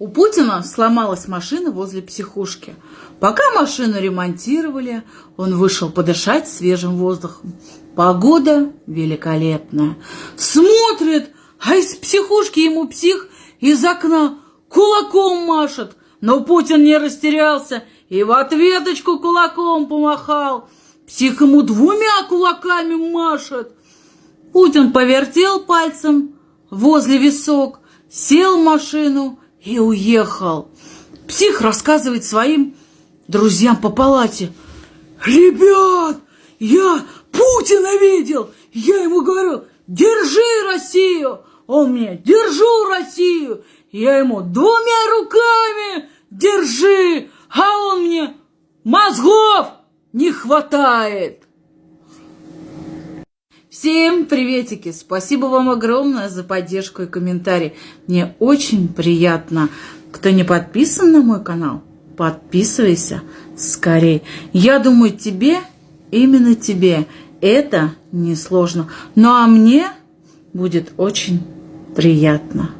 У Путина сломалась машина возле психушки. Пока машину ремонтировали, он вышел подышать свежим воздухом. Погода великолепная. Смотрит, а из психушки ему псих из окна кулаком машет. Но Путин не растерялся и в ответочку кулаком помахал. Псих ему двумя кулаками машет. Путин повертел пальцем возле висок, сел в машину и уехал. Псих рассказывает своим друзьям по палате. «Ребят, я Путина видел! Я ему говорю, держи Россию!» Он мне, держу Россию! Я ему двумя руками держи! А он мне, мозгов не хватает! Всем приветики! Спасибо вам огромное за поддержку и комментарий. Мне очень приятно. Кто не подписан на мой канал, подписывайся скорее. Я думаю, тебе, именно тебе, это несложно. Ну а мне будет очень приятно.